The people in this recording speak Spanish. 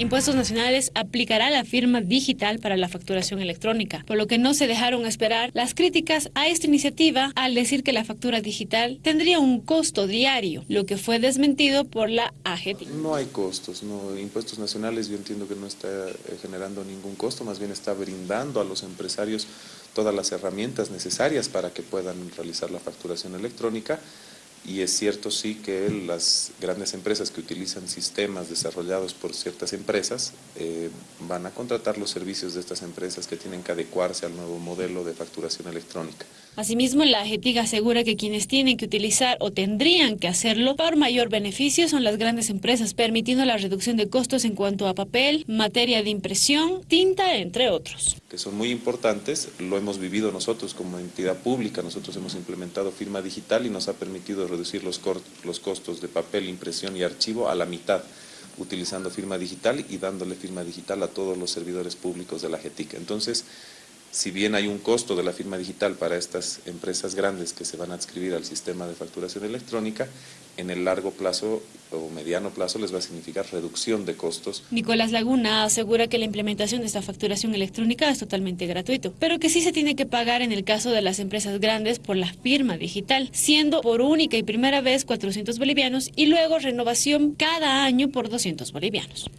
Impuestos Nacionales aplicará la firma digital para la facturación electrónica, por lo que no se dejaron esperar las críticas a esta iniciativa al decir que la factura digital tendría un costo diario, lo que fue desmentido por la AGT. No hay costos, no, Impuestos Nacionales yo entiendo que no está eh, generando ningún costo, más bien está brindando a los empresarios todas las herramientas necesarias para que puedan realizar la facturación electrónica y es cierto sí que las grandes empresas que utilizan sistemas desarrollados por ciertas empresas eh, van a contratar los servicios de estas empresas que tienen que adecuarse al nuevo modelo de facturación electrónica. Asimismo, la AGETIG asegura que quienes tienen que utilizar o tendrían que hacerlo por mayor beneficio son las grandes empresas, permitiendo la reducción de costos en cuanto a papel, materia de impresión, tinta, entre otros. Que son muy importantes, lo hemos vivido nosotros como entidad pública, nosotros hemos implementado firma digital y nos ha permitido reducir los, los costos de papel, impresión y archivo a la mitad utilizando firma digital y dándole firma digital a todos los servidores públicos de la GETIC. Entonces, si bien hay un costo de la firma digital para estas empresas grandes que se van a adscribir al sistema de facturación electrónica, en el largo plazo o mediano plazo les va a significar reducción de costos. Nicolás Laguna asegura que la implementación de esta facturación electrónica es totalmente gratuito, pero que sí se tiene que pagar en el caso de las empresas grandes por la firma digital, siendo por única y primera vez 400 bolivianos y luego renovación cada año por 200 bolivianos.